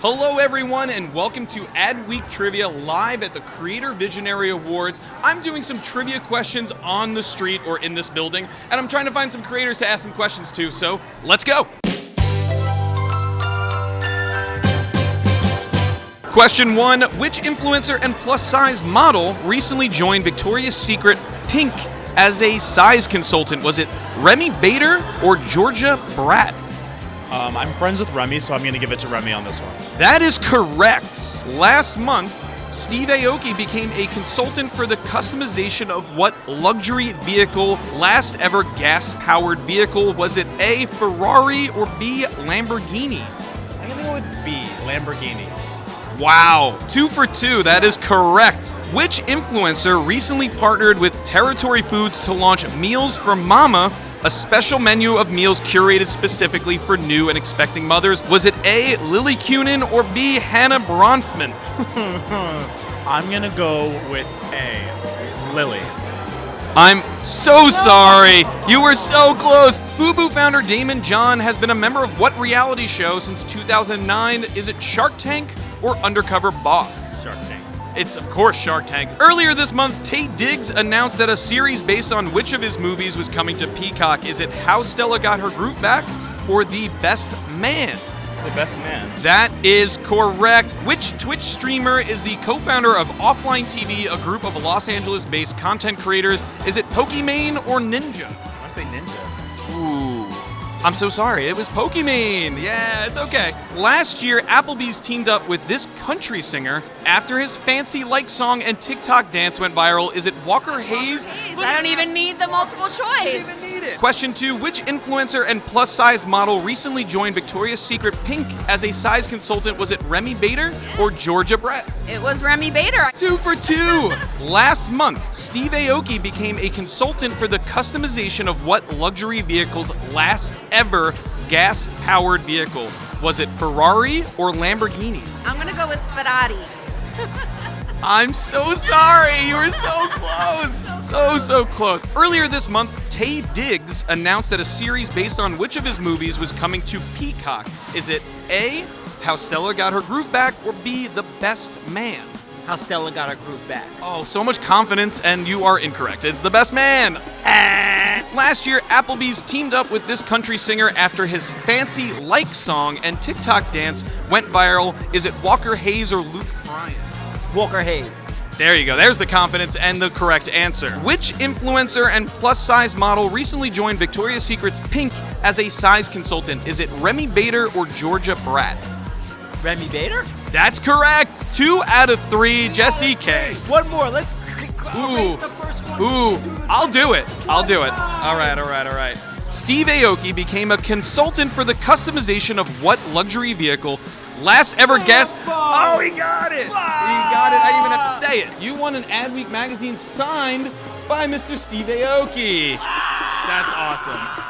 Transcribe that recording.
Hello, everyone, and welcome to Adweek Trivia live at the Creator Visionary Awards. I'm doing some trivia questions on the street or in this building, and I'm trying to find some creators to ask some questions to, so let's go. Question one Which influencer and plus size model recently joined Victoria's Secret Pink as a size consultant? Was it Remi Bader or Georgia Bratt? Um, I'm friends with Remi, so I'm going to give it to Remi on this one. That is correct. Last month, Steve Aoki became a consultant for the customization of what luxury vehicle, last ever gas powered vehicle? Was it A, Ferrari, or B, Lamborghini? I'm going to go with B, Lamborghini. Wow, two for two, that is correct. Which influencer recently partnered with Territory Foods to launch Meals for Mama, a special menu of meals curated specifically for new and expecting mothers? Was it A, Lily Kunin, or B, Hannah Bronfman? I'm to go with A, Lily. I'm so sorry. You were so close. Fubu founder Daymond John has been a member of what reality show since 2009? Is it Shark Tank or Undercover Boss? Shark Tank. It's, of course, Shark Tank. Earlier this month, Taye Diggs announced that a series based on which of his movies was coming to Peacock. Is it How Stella Got Her Groove Back or The Best Man? The best man. That is correct. Which Twitch streamer is the co founder of Offline TV, a group of Los Angeles based content creators? Is it Pokimane or Ninja? I want to say Ninja. Ooh. I'm so sorry. It was Pokimane. Yeah, it's okay. Last year, Applebee's teamed up with this country singer after his fancy like song and TikTok dance went viral. Is it Walker Hayes? I don't even need the multiple choice. Question two Which influencer and plus size model recently joined Victoria's Secret Pink as a size consultant? Was it Remi Bader or Georgia Brett? It was Remi Bader. Two for two. Last month, Steve Aoki became a consultant for the customization of what luxury vehicle's last ever gas powered vehicle? Was it Ferrari or Lamborghini? I'm gonna go with Ferrari. I'm so sorry. You were so close. So, so close. Earlier this month, Taye Diggs announced that a series based on which of his movies was coming to Peacock. Is it A, How Stella Got Her Groove Back, or B, The Best Man? How Stella got her groove back. Oh, so much confidence, and you are incorrect. It's The Best Man. Ah. Last year, Applebee's teamed up with this country singer after his fancy like song and TikTok dance went viral. Is it Walker Hayes or Luke Bryan? Walker Hayes. There you go. There's the confidence and the correct answer. Which influencer and plus size model recently joined Victoria's Secret's Pink as a size consultant? Is it Remi Bader or Georgia Bratt? Remi Bader? That's correct. Two out of three. Jesse K. One more. Let's Ooh. the first one. Ooh, I'll do it. I'll do it. All right, all right, all right. Steve Aoki became a consultant for the customization of what luxury vehicle? Last ever guest. Oh, he got it. He got it. Say it. You won an Adweek magazine signed by Mr. Steve Aoki. That's awesome.